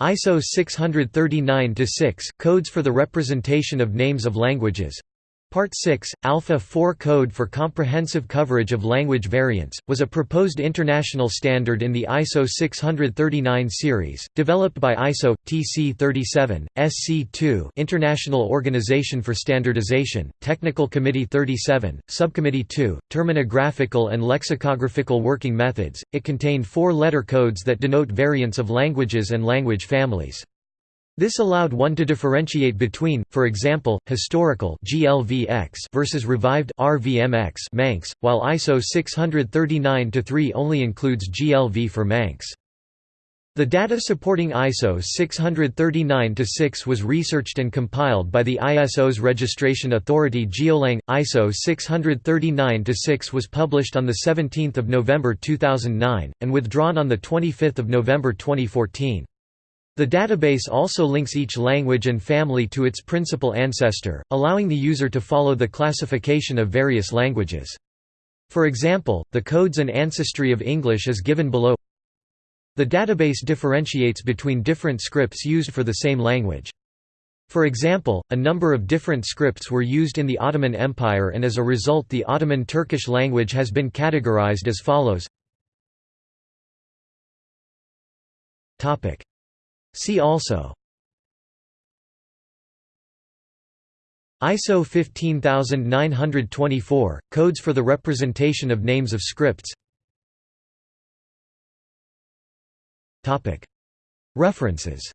ISO 639-6 Codes for the Representation of Names of Languages Part 6, Alpha 4 Code for Comprehensive Coverage of Language Variants, was a proposed international standard in the ISO 639 series, developed by ISO, TC 37, SC2 International Organization for Standardization, Technical Committee 37, Subcommittee 2, Terminographical and Lexicographical Working Methods. It contained four letter codes that denote variants of languages and language families. This allowed one to differentiate between, for example, historical GLVX versus revived RVMX Manx, while ISO 639-3 only includes GLV for Manx. The data supporting ISO 639-6 was researched and compiled by the ISO's registration authority GeoLang. ISO 639-6 was published on 17 November 2009, and withdrawn on 25 November 2014. The database also links each language and family to its principal ancestor, allowing the user to follow the classification of various languages. For example, the codes and ancestry of English is given below. The database differentiates between different scripts used for the same language. For example, a number of different scripts were used in the Ottoman Empire and as a result the Ottoman Turkish language has been categorized as follows See also ISO 15924 – Codes for the representation of names of scripts. References